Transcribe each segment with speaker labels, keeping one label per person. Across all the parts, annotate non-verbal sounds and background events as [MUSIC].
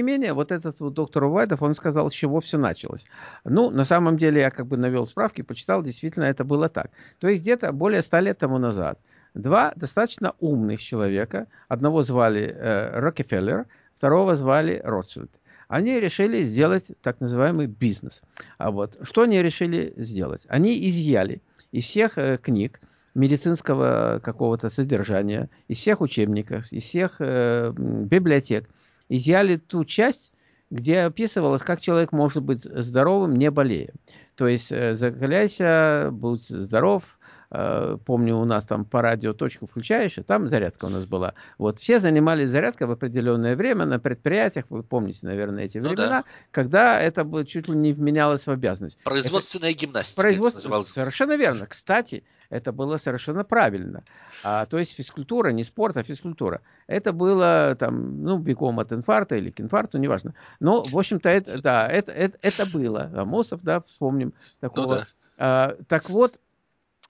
Speaker 1: не менее, вот этот вот доктор Увайдов, он сказал, с чего все началось. Ну, на самом деле, я как бы навел справки, почитал, действительно, это было так. То есть где-то более ста лет тому назад два достаточно умных человека, одного звали э, Рокфеллер, второго звали Ротшильд, они решили сделать так называемый бизнес. А вот что они решили сделать? Они изъяли из всех э, книг медицинского какого-то содержания, из всех учебников, из всех э, библиотек, изъяли ту часть, где описывалось, как человек может быть здоровым, не болея. То есть э, закаляйся, будь здоров, э, помню, у нас там по радио точку включаешь, и там зарядка у нас была. Вот все занимались зарядкой в определенное время на предприятиях, вы помните, наверное, эти времена, ну, да. когда это чуть ли не вменялось в обязанность.
Speaker 2: Производственная это... гимнастика.
Speaker 1: Производственная, совершенно верно. Кстати, это было совершенно правильно. А, то есть физкультура, не спорт, а физкультура. Это было там, ну, бегом от инфаркта или к инфаркту, неважно. Но, в общем-то, это, да, это, это, это было. Амосов, да, вспомним такого. Ну, да. а, так вот,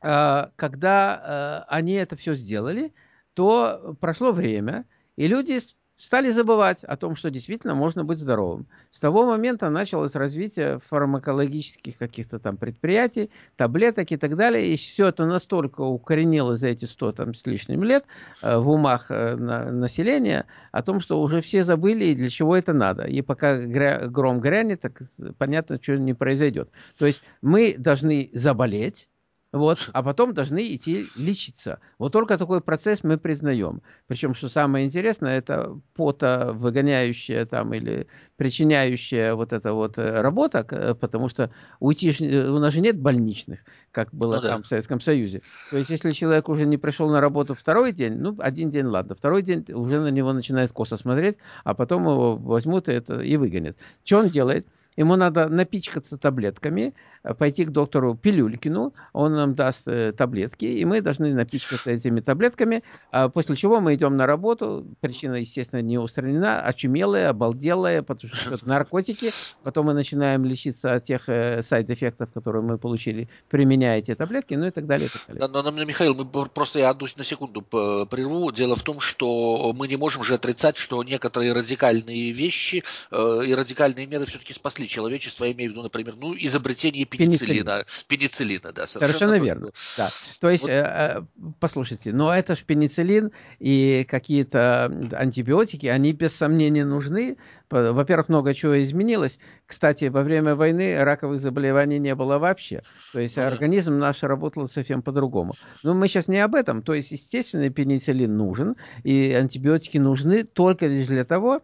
Speaker 1: а, когда а, они это все сделали, то прошло время, и люди стали забывать о том, что действительно можно быть здоровым. С того момента началось развитие фармакологических каких-то там предприятий, таблеток и так далее. И все это настолько укоренилось за эти 100 там, с лишним лет э, в умах э, на, населения о том, что уже все забыли и для чего это надо. И пока гром грянет, так понятно, что не произойдет. То есть мы должны заболеть, вот, а потом должны идти лечиться. Вот только такой процесс мы признаем. Причем, что самое интересное, это пота выгоняющая там или причиняющая вот эта вот э, работа, потому что уйти, у нас же нет больничных, как было ну, там да. в Советском Союзе. То есть, если человек уже не пришел на работу второй день, ну, один день, ладно, второй день уже на него начинает косо смотреть, а потом его возьмут и, это, и выгонят. Что он делает? Ему надо напичкаться таблетками, Э, пойти к доктору Пилюлькину, он нам даст э, таблетки, и мы должны напичкаться этими таблетками, а после чего мы идем на работу, причина, естественно, не устранена, очумелая, обалделая, потому что это [LAUGHS] наркотики, потом мы начинаем лечиться от тех э, сайд-эффектов, которые мы получили, применяя эти таблетки, ну и так далее. И так далее.
Speaker 2: Да, но, но, Михаил, мы просто я одну на секунду прерву. Дело в том, что мы не можем же отрицать, что некоторые радикальные вещи э, и радикальные меры все-таки спасли человечество, я имею в виду, например, ну, изобретение пенициллина. Пенициллина, да.
Speaker 1: Совершенно, совершенно верно. Да. То есть, вот. э, послушайте, но это же пенициллин и какие-то антибиотики, они без сомнения нужны. Во-первых, много чего изменилось. Кстати, во время войны раковых заболеваний не было вообще. То есть, ну, организм наш работал совсем по-другому. Но мы сейчас не об этом. То есть, естественно, пенициллин нужен, и антибиотики нужны только лишь для того, чтобы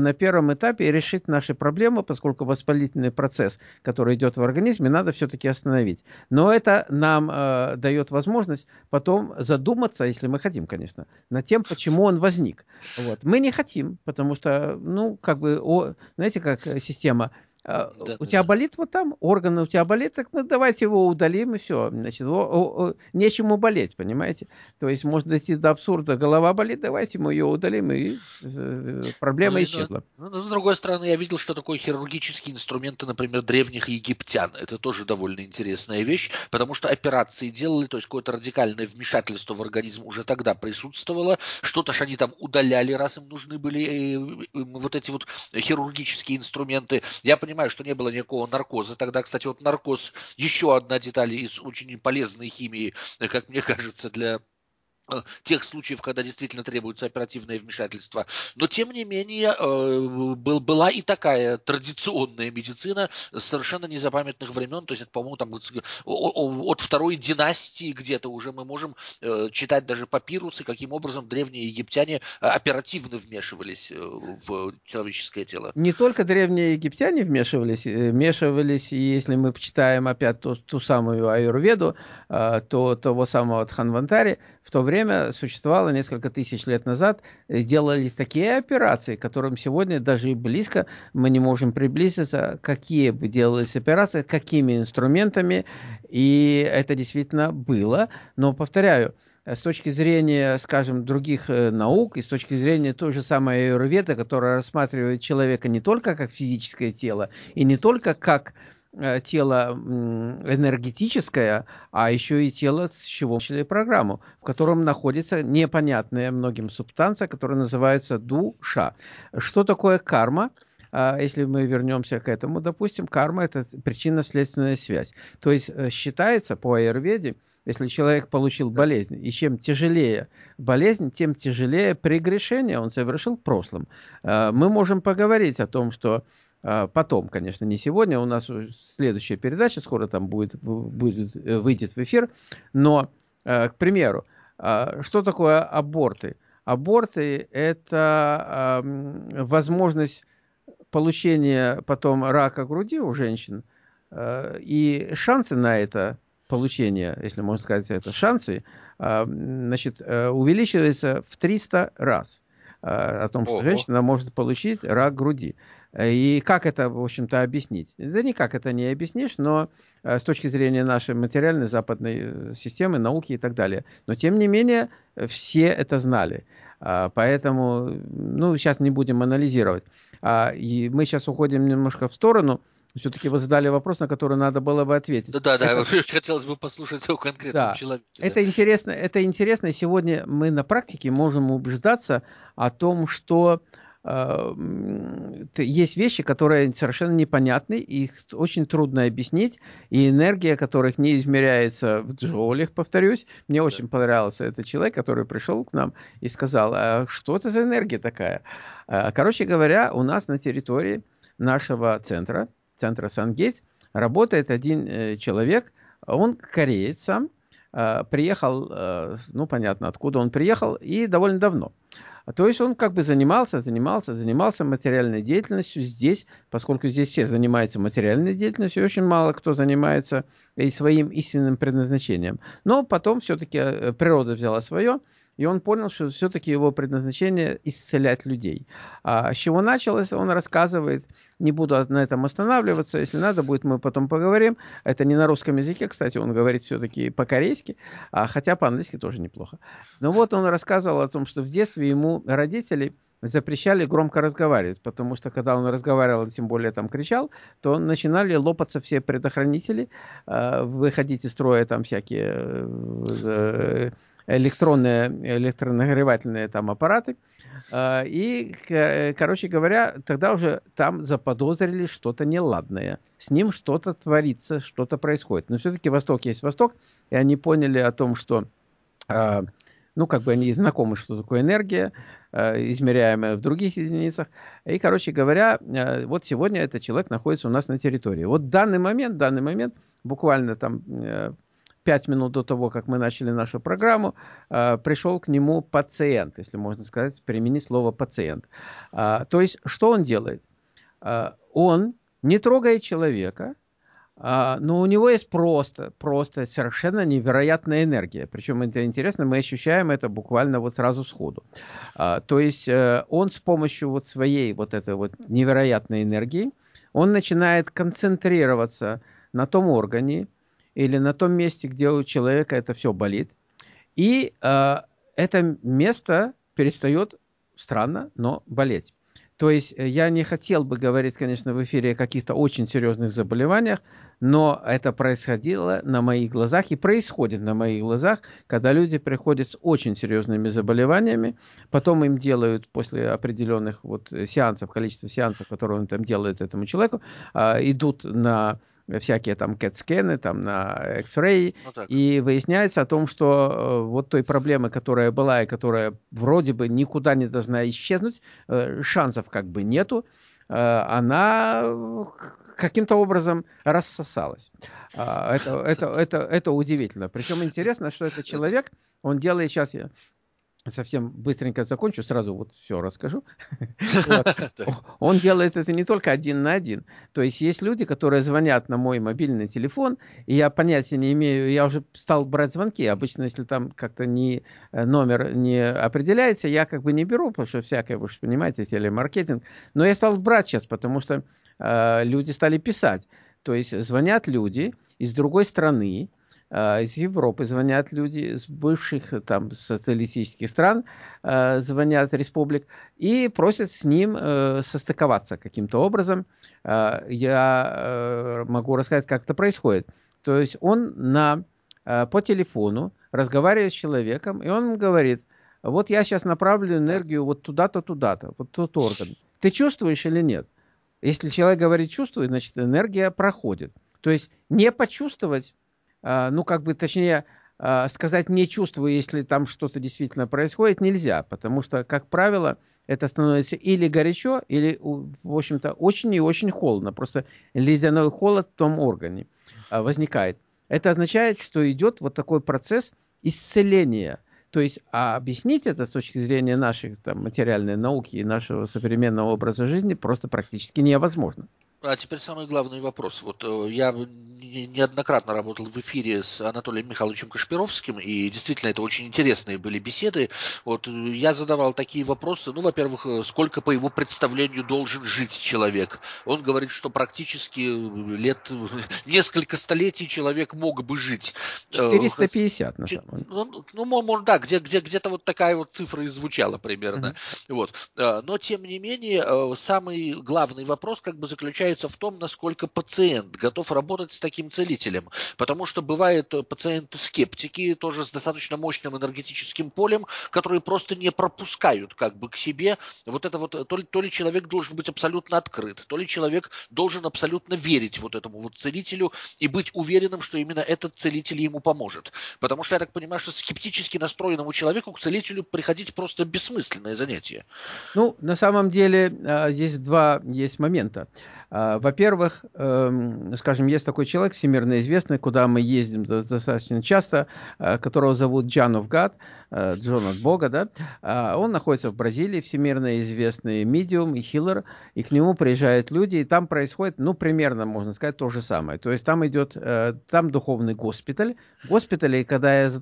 Speaker 1: на первом этапе решить наши проблемы, поскольку воспалительный процесс, который идет в организме, надо все-таки остановить. Но это нам э, дает возможность потом задуматься, если мы хотим, конечно, над тем, почему он возник. Вот. Мы не хотим, потому что, ну, как бы, о, знаете, как система да, у да, тебя да. болит вот там, органы у тебя болит, так мы давайте его удалим и все. Значит, о, о, о, нечему болеть, понимаете? То есть можно дойти до абсурда, голова болит, давайте мы ее удалим, и э, проблема ну, исчезла.
Speaker 2: Ну, но, с другой стороны, я видел, что такое хирургические инструменты, например, древних египтян. Это тоже довольно интересная вещь, потому что операции делали, то есть какое-то радикальное вмешательство в организм уже тогда присутствовало. Что-то ж они там удаляли, раз им нужны были э, э, вот эти вот хирургические инструменты. Я понимаю, понимаю, что не было никакого наркоза. Тогда, кстати, вот наркоз еще одна деталь из очень полезной химии, как мне кажется, для тех случаев, когда действительно требуется оперативное вмешательство. Но, тем не менее, э, был, была и такая традиционная медицина совершенно незапамятных времен. То есть, по-моему, там от второй династии где-то уже мы можем э, читать даже папирусы, каким образом древние египтяне оперативно вмешивались в человеческое тело.
Speaker 1: Не только древние египтяне вмешивались, вмешивались, если мы почитаем опять ту, ту самую аюрведу, то того самого Тханвантари, в то время существовало несколько тысяч лет назад, э, делались такие операции, которым сегодня даже и близко мы не можем приблизиться, какие бы делались операции, какими инструментами, и это действительно было. Но, повторяю, с точки зрения, скажем, других э, наук и с точки зрения той же самой аюрведы, которая рассматривает человека не только как физическое тело и не только как тело энергетическое, а еще и тело, с чего начали программу, в котором находится непонятная многим субстанция, которая называется душа. Что такое карма? А, если мы вернемся к этому, допустим, карма – это причинно-следственная связь. То есть э, считается по аюрведе, если человек получил болезнь, и чем тяжелее болезнь, тем тяжелее прегрешение он совершил в прошлом. А, мы можем поговорить о том, что потом, конечно, не сегодня, у нас следующая передача скоро там будет, будет э, выйдет в эфир, но, э, к примеру, что такое аборты? Аборты – это возможность получения потом рака груди у женщин, э, и шансы на это получение, если можно сказать это, шансы, значит, увеличиваются в 300 раз. О том, что Ого. женщина может получить рак груди. И как это, в общем-то, объяснить? Да никак это не объяснишь, но с точки зрения нашей материальной западной системы, науки и так далее. Но, тем не менее, все это знали. Поэтому, ну, сейчас не будем анализировать. А, и мы сейчас уходим немножко в сторону. Все-таки вы задали вопрос, на который надо было бы ответить.
Speaker 2: Да, да, это... [LAUGHS] хотелось бы послушать о конкретном да. человеке.
Speaker 1: Да. Это интересно, это интересно. И сегодня мы на практике можем убеждаться о том, что э, есть вещи, которые совершенно непонятны, их очень трудно объяснить, и энергия которых не измеряется в джоулях, повторюсь. Мне да. очень понравился этот человек, который пришел к нам и сказал, а что это за энергия такая? Э, короче говоря, у нас на территории нашего центра, центра Сангейтс, работает один э, человек, он кореец сам, э, приехал, ну понятно, откуда он приехал, и довольно давно. То есть он как бы занимался, занимался, занимался материальной деятельностью здесь, поскольку здесь все занимаются материальной деятельностью, очень мало кто занимается и своим истинным предназначением. Но потом все-таки природа взяла свое, и он понял, что все-таки его предназначение исцелять людей. А с чего началось, он рассказывает. Не буду на этом останавливаться. Если надо будет, мы потом поговорим. Это не на русском языке, кстати, он говорит все-таки по-корейски, а, хотя по-английски тоже неплохо. Но вот он рассказывал о том, что в детстве ему родители запрещали громко разговаривать, потому что когда он разговаривал, тем более там кричал, то начинали лопаться все предохранители, э, выходить из строя там всякие э, электронные, электронагревательные там аппараты. А, и, короче говоря, тогда уже там заподозрили что-то неладное. С ним что-то творится, что-то происходит. Но все-таки Восток есть Восток, и они поняли о том, что а, ну, как бы они знакомы, что такое энергия, а, измеряемая в других единицах. И, короче говоря, вот сегодня этот человек находится у нас на территории. Вот данный момент, данный момент, буквально там э, пять минут до того, как мы начали нашу программу, э, пришел к нему пациент, если можно сказать, применить слово пациент. Э, то есть, что он делает? Э, он не трогает человека, но у него есть просто, просто совершенно невероятная энергия. Причем это интересно, мы ощущаем это буквально вот сразу сходу. То есть он с помощью вот своей вот этой вот невероятной энергии, он начинает концентрироваться на том органе, или на том месте, где у человека это все болит. И э, это место перестает, странно, но болеть. То есть э, я не хотел бы говорить, конечно, в эфире о каких-то очень серьезных заболеваниях, но это происходило на моих глазах и происходит на моих глазах, когда люди приходят с очень серьезными заболеваниями, потом им делают после определенных вот сеансов, количества сеансов, которые он там делает этому человеку, э, идут на всякие там кэт-скены, там на X-ray, ну, и выясняется о том, что э, вот той проблемы, которая была и которая вроде бы никуда не должна исчезнуть, э, шансов как бы нету, э, она каким-то образом рассосалась. А, это, это, это, это удивительно. Причем интересно, что этот человек, он делает сейчас, совсем быстренько закончу, сразу вот все расскажу. [LAUGHS] Он делает это не только один на один. То есть есть люди, которые звонят на мой мобильный телефон, и я понятия не имею, я уже стал брать звонки. Обычно, если там как-то не, э, номер не определяется, я как бы не беру, потому что всякое, вы же понимаете, телемаркетинг. Но я стал брать сейчас, потому что э, люди стали писать. То есть звонят люди из другой страны, из Европы звонят люди, с бывших там социалистических стран э, звонят республик и просят с ним э, состыковаться каким-то образом. Э, я э, могу рассказать, как это происходит. То есть он на, э, по телефону разговаривает с человеком, и он говорит, вот я сейчас направлю энергию вот туда-то, туда-то, вот тот орган. Ты чувствуешь или нет? Если человек говорит чувствует, значит энергия проходит. То есть не почувствовать, а, ну как бы точнее а, сказать не чувствую, если там что-то действительно происходит, нельзя, потому что, как правило, это становится или горячо, или, в общем-то, очень и очень холодно. Просто ледяной холод в том органе а, возникает. Это означает, что идет вот такой процесс исцеления – то есть а объяснить это с точки зрения нашей там, материальной науки и нашего современного образа жизни просто практически невозможно.
Speaker 2: А теперь самый главный вопрос. Вот э, я неоднократно работал в эфире с Анатолием Михайловичем Кашпировским, и действительно это очень интересные были беседы. Вот э, я задавал такие вопросы. Ну, во-первых, э, сколько по его представлению должен жить человек? Он говорит, что практически лет [LAUGHS] несколько столетий человек мог бы жить.
Speaker 1: 450 на самом деле.
Speaker 2: Ну, ну да, где, где, где-то вот такая вот цифра и звучала примерно. Mm-hmm. Вот. Но тем не менее, самый главный вопрос как бы заключается заключается в том, насколько пациент готов работать с таким целителем. Потому что бывают э, пациенты-скептики, тоже с достаточно мощным энергетическим полем, которые просто не пропускают как бы к себе вот это вот, то ли, то ли человек должен быть абсолютно открыт, то ли человек должен абсолютно верить вот этому вот целителю и быть уверенным, что именно этот целитель ему поможет. Потому что я так понимаю, что скептически настроенному человеку к целителю приходить просто бессмысленное занятие.
Speaker 1: Ну, на самом деле, а, здесь два есть момента. А, во-первых, эм, скажем, есть такой человек всемирно известный, куда мы ездим достаточно часто, э, которого зовут Джанов Гад, э, Джон от Бога, да, а, он находится в Бразилии, всемирно известный медиум и хиллер, и к нему приезжают люди, и там происходит, ну, примерно, можно сказать, то же самое. То есть там идет, э, там духовный госпиталь. В госпитале, когда я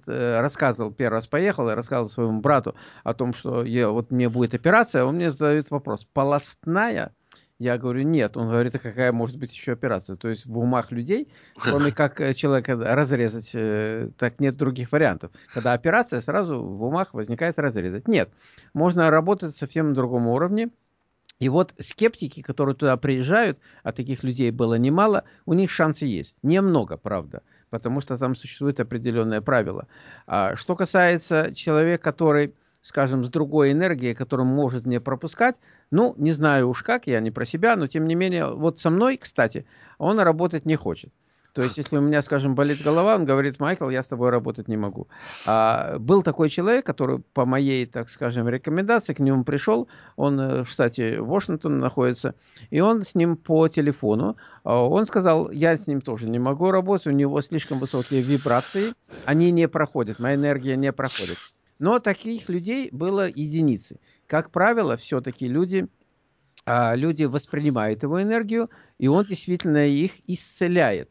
Speaker 1: рассказывал, первый раз поехал, я рассказывал своему брату о том, что я, вот мне будет операция, он мне задает вопрос, полостная я говорю, нет. Он говорит, а какая может быть еще операция? То есть в умах людей, кроме [LAUGHS] как э, человека разрезать, э, так нет других вариантов. Когда операция, сразу в умах возникает разрезать. Нет. Можно работать совсем на другом уровне. И вот скептики, которые туда приезжают, а таких людей было немало, у них шансы есть. Немного, правда, потому что там существует определенное правило. А что касается человека, который скажем, с другой энергией, которую может мне пропускать. Ну, не знаю уж как, я не про себя, но тем не менее, вот со мной, кстати, он работать не хочет. То есть, если у меня, скажем, болит голова, он говорит, Майкл, я с тобой работать не могу. А, был такой человек, который по моей, так скажем, рекомендации к нему пришел, он э, в штате находится, и он с ним по телефону, а, он сказал, я с ним тоже не могу работать, у него слишком высокие вибрации, они не проходят, моя энергия не проходит. Но таких людей было единицы. Как правило, все-таки люди, а, люди воспринимают его энергию, и он действительно их исцеляет.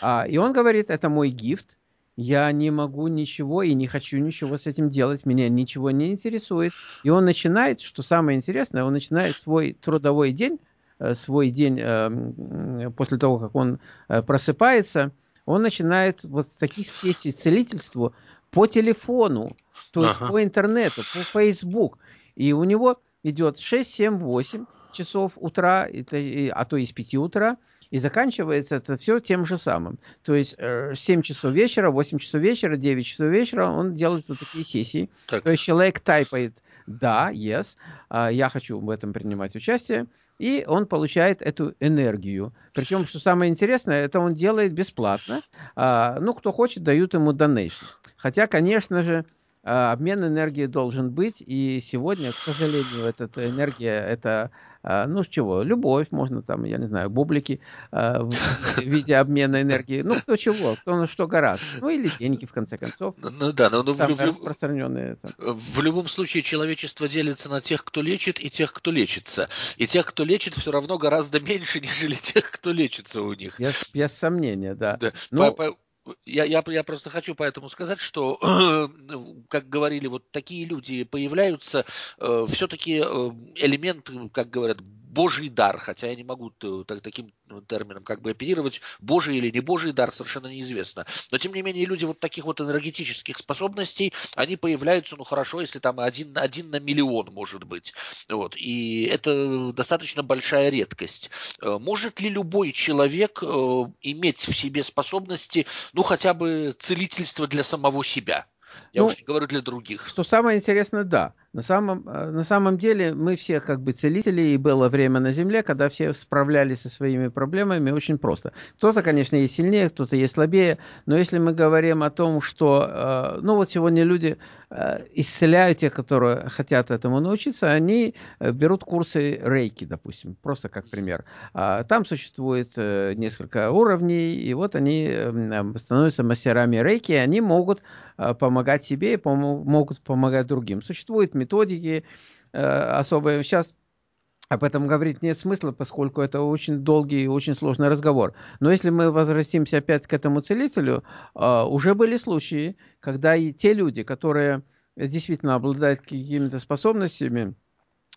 Speaker 1: А, и он говорит, это мой гифт, я не могу ничего и не хочу ничего с этим делать, меня ничего не интересует. И он начинает, что самое интересное, он начинает свой трудовой день, э, свой день э, после того, как он э, просыпается, он начинает вот таких сессий целительству по телефону, то есть ага. по интернету, по Facebook. И у него идет 6, 7, 8 часов утра, а то и с 5 утра, и заканчивается это все тем же самым. То есть 7 э, часов вечера, 8 часов вечера, 9 часов вечера он делает вот такие сессии. Так. То есть человек тайпает «да», «yes», а, «я хочу в этом принимать участие», и он получает эту энергию. Причем, что самое интересное, это он делает бесплатно. А, ну, кто хочет, дают ему donation. Хотя, конечно же, обмен энергией должен быть, и сегодня, к сожалению, эта энергия, это, а, ну, с чего, любовь, можно там, я не знаю, бублики а, в виде обмена энергии, ну, кто чего, кто на что гораздо, ну, или деньги, в конце концов.
Speaker 2: Ну, ну да, но ну, в, распространенные. Там. В любом случае, человечество делится на тех, кто лечит, и тех, кто лечится. И тех, кто лечит, все равно гораздо меньше, [LAUGHS] нежели тех, кто лечится у них.
Speaker 1: Без, без сомнения, да. да.
Speaker 2: Ну, по, по, я, я, я просто хочу поэтому сказать, что, [CLEARS THROAT] как говорили, вот такие люди появляются, э, все-таки э, элемент, как говорят, божий дар, хотя я не могу так, таким термином как бы оперировать, божий или не божий дар, совершенно неизвестно. Но, тем не менее, люди вот таких вот энергетических способностей, они появляются, ну, хорошо, если там один, один на миллион, может быть. Вот. И это достаточно большая редкость. Э, может ли любой человек э, иметь в себе способности, ну, хотя бы целительство для самого себя? Я ну, уж не говорю для других.
Speaker 1: Что самое интересное, да. На самом, э, на самом деле мы все как бы целители, и было время на Земле, когда все справлялись со своими проблемами очень просто. Кто-то, конечно, есть сильнее, кто-то есть слабее, но если мы говорим о том, что, э, ну вот сегодня люди э, исцеляют те, которые хотят этому научиться, они берут курсы рейки, допустим, просто как пример. А там существует несколько уровней, и вот они становятся мастерами рейки, и они могут помогать себе и могут помогать другим. Существует методики э, особые. Сейчас об этом говорить нет смысла, поскольку это очень долгий и очень сложный разговор. Но если мы возвратимся опять к этому целителю, э, уже были случаи, когда и те люди, которые действительно обладают какими-то способностями,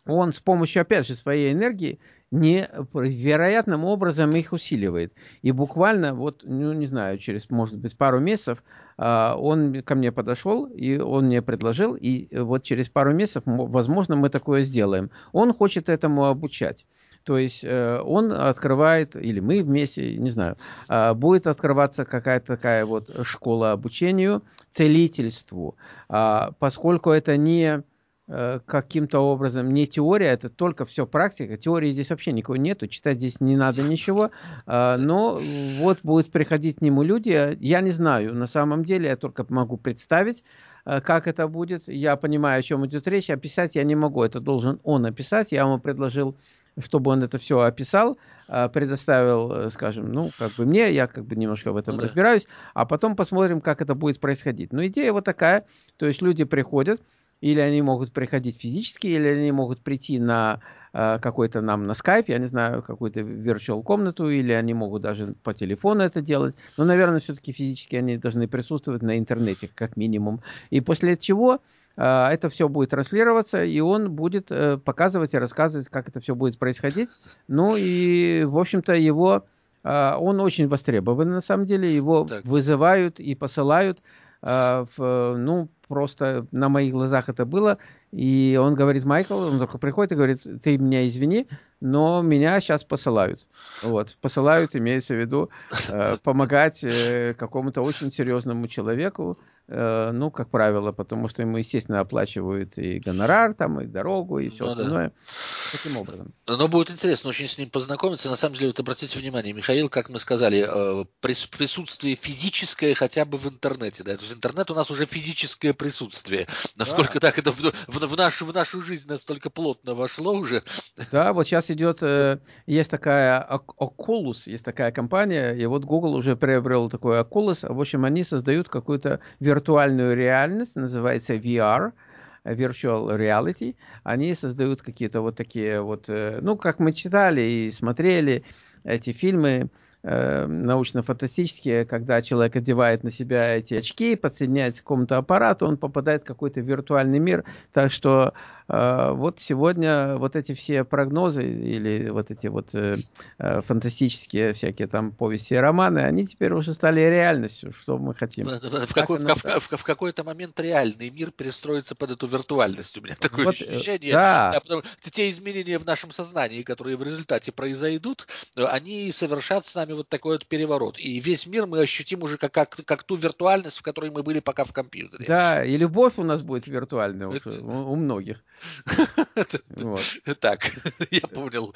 Speaker 1: он с помощью, опять же, своей энергии невероятным образом их усиливает. И буквально, вот, ну, не знаю, через, может быть, пару месяцев а, он ко мне подошел, и он мне предложил, и вот через пару месяцев, возможно, мы такое сделаем. Он хочет этому обучать. То есть э, он открывает, или мы вместе, не знаю, а, будет открываться какая-то такая вот школа обучению целительству, а, поскольку это не Э, каким-то образом не теория, это только все практика. Теории здесь вообще никакой нету, читать здесь не надо ничего. Э, но вот будут приходить к нему люди, я не знаю, на самом деле я только могу представить, э, как это будет. Я понимаю, о чем идет речь, описать я не могу, это должен он описать. Я ему предложил, чтобы он это все описал, предоставил, скажем, ну, как бы мне, я как бы немножко в этом ну, разбираюсь, а потом посмотрим, как это будет происходить. Но идея вот такая, то есть люди приходят, или они могут приходить физически, или они могут прийти на э, какой-то нам на скайп, я не знаю, какую-то virtual комнату, или они могут даже по телефону это делать. Но, наверное, все-таки физически они должны присутствовать на интернете, как минимум. И после чего э, это все будет транслироваться, и он будет э, показывать и рассказывать, как это все будет происходить. Ну и, в общем-то, его... Э, он очень востребован, на самом деле. Его так. вызывают и посылают э, в, ну, просто на моих глазах это было. И он говорит, Майкл, он только приходит и говорит, ты меня извини, но меня сейчас посылают. Вот, посылают, имеется в виду, э, помогать э, какому-то очень серьезному человеку, ну, как правило, потому что ему, естественно, оплачивают и гонорар, там, и дорогу, и все ну, остальное. Да. Таким образом.
Speaker 2: Но будет интересно очень с ним познакомиться. На самом деле, вот обратите внимание, Михаил, как мы сказали, э, присутствие физическое хотя бы в интернете. Да? То есть интернет у нас уже физическое присутствие. Насколько да. так это в, в, в, нашу, в нашу жизнь настолько плотно вошло уже.
Speaker 1: Да, вот сейчас идет, э, есть такая Oculus, есть такая компания, и вот Google уже приобрел такой Oculus. В общем, они создают какую-то виртуальную виртуальную реальность, называется VR, Virtual Reality, они создают какие-то вот такие вот, э, ну, как мы читали и смотрели эти фильмы, э, научно-фантастические, когда человек одевает на себя эти очки, подсоединяется к какому-то аппарату, он попадает в какой-то виртуальный мир. Так что а, вот сегодня вот эти все прогнозы или вот эти вот э, э, фантастические всякие там повести и романы, они теперь уже стали реальностью, что мы хотим.
Speaker 2: В, какой, в, в, в какой-то момент реальный мир перестроится под эту виртуальность. У меня такое вот, э, ощущение. Да. Да, потому те изменения в нашем сознании, которые в результате произойдут, они совершат с нами вот такой вот переворот. И весь мир мы ощутим уже как, как, как ту виртуальность, в которой мы были пока в компьютере.
Speaker 1: Да, и любовь у нас будет виртуальная у, у многих. [LAUGHS]
Speaker 2: Так, [LAUGHS] я понял.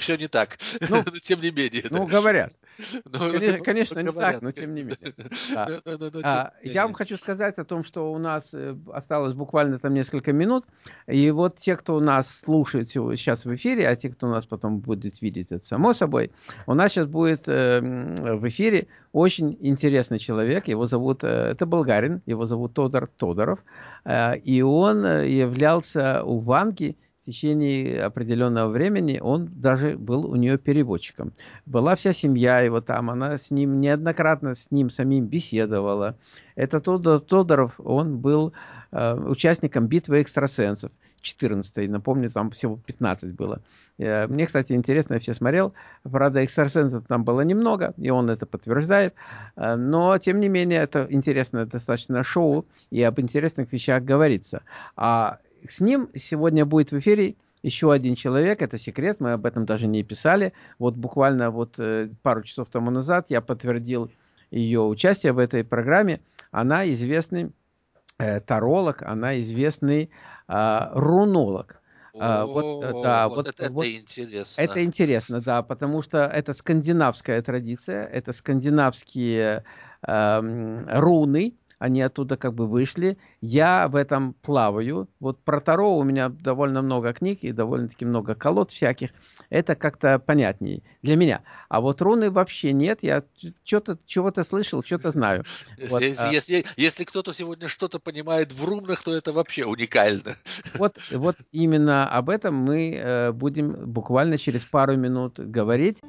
Speaker 2: Все, не так. Ну, [LAUGHS] тем не менее.
Speaker 1: Ну, говорят. [LAUGHS] Ну, конечно, не так, но тем не менее. [LAUGHS] А, я вам хочу сказать о том, что у нас э, осталось буквально там несколько минут. И вот те, кто у нас слушает сейчас в эфире, а те, кто нас потом будет видеть, это само собой, у нас сейчас будет э, в эфире очень интересный человек. Его зовут, э, это болгарин, его зовут Тодор Тодоров. И он являлся у Ванги течение определенного времени, он даже был у нее переводчиком. Была вся семья его там, она с ним неоднократно с ним самим беседовала. Это Тодор, Тодоров, он был э, участником битвы экстрасенсов. 14 напомню, там всего 15 было. Э, мне, кстати, интересно, я все смотрел. Правда, экстрасенсов там было немного, и он это подтверждает. Э, но, тем не менее, это интересное достаточно шоу, и об интересных вещах говорится. А с ним сегодня будет в эфире еще один человек, это секрет, мы об этом даже не писали. Вот буквально вот э, пару часов тому назад я подтвердил ее участие в этой программе. Она известный э, таролог, она известный э, рунолог.
Speaker 2: А, вот, да, вот, вот это, вот, это интересно.
Speaker 1: Это интересно, да, потому что это скандинавская традиция, это скандинавские э, руны, они оттуда как бы вышли. Я в этом плаваю. Вот про Таро у меня довольно много книг и довольно-таки много колод всяких. Это как-то понятнее для меня. А вот руны вообще нет. Я что-то чего-то слышал, что-то знаю.
Speaker 2: Вот, если, а... если, если кто-то сегодня что-то понимает в рунах, то это вообще уникально.
Speaker 1: Вот, вот именно об этом мы э, будем буквально через пару минут говорить.